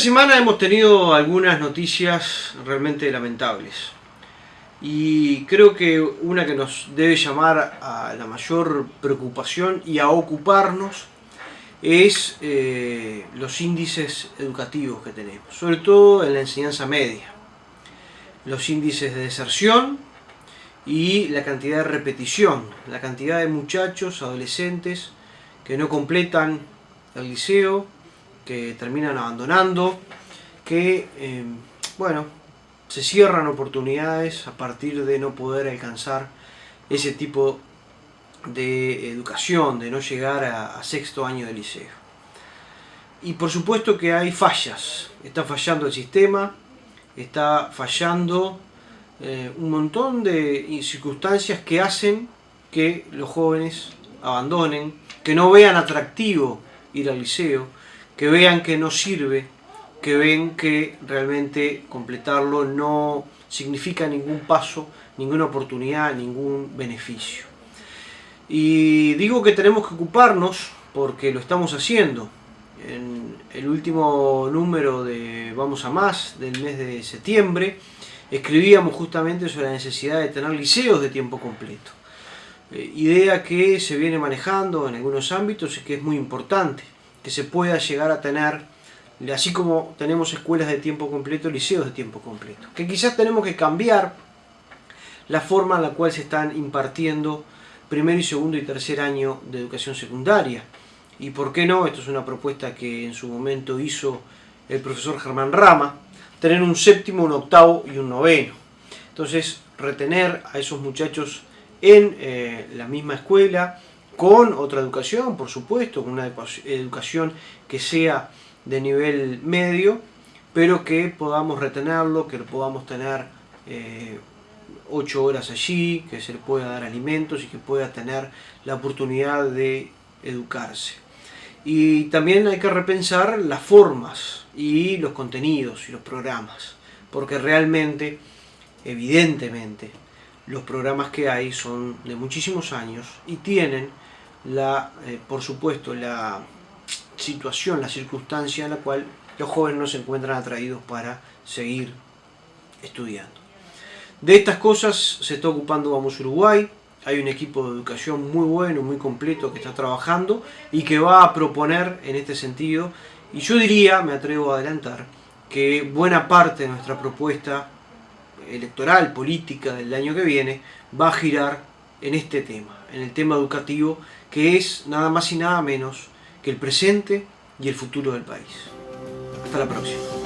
semana hemos tenido algunas noticias realmente lamentables y creo que una que nos debe llamar a la mayor preocupación y a ocuparnos es eh, los índices educativos que tenemos, sobre todo en la enseñanza media. Los índices de deserción y la cantidad de repetición, la cantidad de muchachos, adolescentes que no completan el liceo, que terminan abandonando, que, eh, bueno, se cierran oportunidades a partir de no poder alcanzar ese tipo de educación, de no llegar a, sexto año de liceo. Y por supuesto que hay fallas, está fallando el sistema, está fallando eh, un montón de circunstancias que hacen que los jóvenes abandonen, que no vean atractivo ir al liceo, que vean que no sirve, que ven que realmente completarlo no significa ningún paso, ninguna oportunidad, ningún beneficio. Y digo que tenemos que ocuparnos porque lo estamos haciendo. En el último número de Vamos a Más del mes de septiembre escribíamos justamente sobre la necesidad de tener liceos de tiempo completo. Eh, idea que se viene manejando en algunos ámbitos y que es muy importante, que se pueda llegar a tener, así como tenemos escuelas de tiempo completo, liceos de tiempo completo. Que quizás tenemos que cambiar la forma en la cual se están impartiendo primer y segundo y tercer año de educación secundaria. Y por qué no, esto es una propuesta que en su momento hizo el profesor Germán Rama, tener un séptimo, un octavo y un noveno. Entonces, retener a esos muchachos en eh, la misma escuela, con otra educación, por supuesto, con una educación que sea de nivel medio, pero que podamos retenerlo, que podamos tener eh, ocho horas allí, que se le pueda dar alimentos y que pueda tener la oportunidad de educarse. Y también hay que repensar las formas y los contenidos y los programas, porque realmente, evidentemente, los programas que hay son de muchísimos años y tienen la, eh, por supuesto, la situación, la circunstancia en la cual los jóvenes no se encuentran atraídos para seguir estudiando. De estas cosas se está ocupando Vamos Uruguay, hay un equipo de educación muy bueno, muy completo que está trabajando y que va a proponer en este sentido, y yo diría, me atrevo a adelantar, que buena parte de nuestra propuesta electoral, política del año que viene, va a girar en este tema, en el tema educativo, que es nada más y nada menos que el presente y el futuro del país. Hasta la próxima.